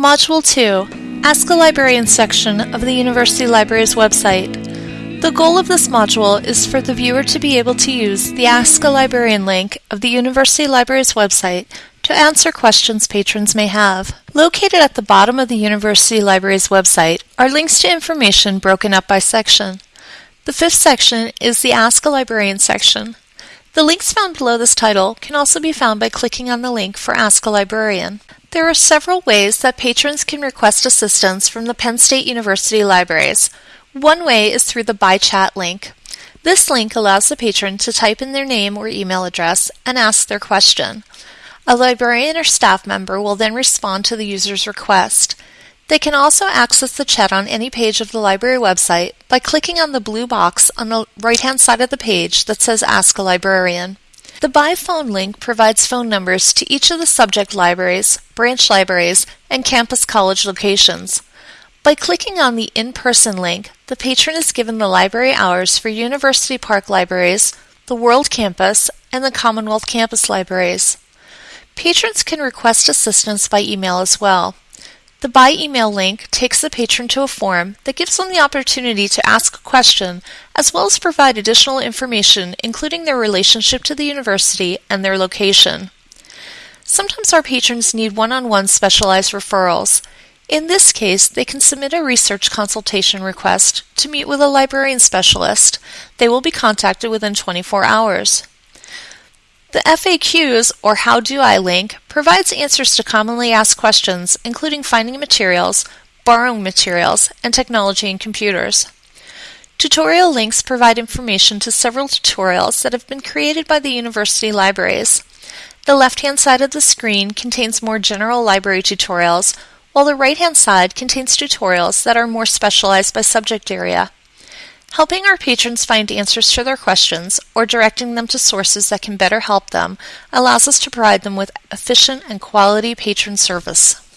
Module 2 Ask a Librarian section of the University Library's website. The goal of this module is for the viewer to be able to use the Ask a Librarian link of the University Library's website to answer questions patrons may have. Located at the bottom of the University Library's website are links to information broken up by section. The fifth section is the Ask a Librarian section. The links found below this title can also be found by clicking on the link for Ask a Librarian. There are several ways that patrons can request assistance from the Penn State University libraries. One way is through the By Chat link. This link allows the patron to type in their name or email address and ask their question. A librarian or staff member will then respond to the user's request. They can also access the chat on any page of the library website by clicking on the blue box on the right-hand side of the page that says Ask a Librarian. The By Phone link provides phone numbers to each of the subject libraries, branch libraries, and campus college locations. By clicking on the in-person link, the patron is given the library hours for University Park libraries, the World Campus, and the Commonwealth Campus libraries. Patrons can request assistance by email as well. The By Email link takes the patron to a form that gives them the opportunity to ask a question as well as provide additional information including their relationship to the university and their location. Sometimes our patrons need one-on-one specialized referrals. In this case, they can submit a research consultation request to meet with a librarian specialist. They will be contacted within 24 hours. The FAQs, or How Do I link, provides answers to commonly asked questions, including finding materials, borrowing materials, and technology and computers. Tutorial links provide information to several tutorials that have been created by the university libraries. The left-hand side of the screen contains more general library tutorials, while the right-hand side contains tutorials that are more specialized by subject area. Helping our patrons find answers to their questions or directing them to sources that can better help them allows us to provide them with efficient and quality patron service.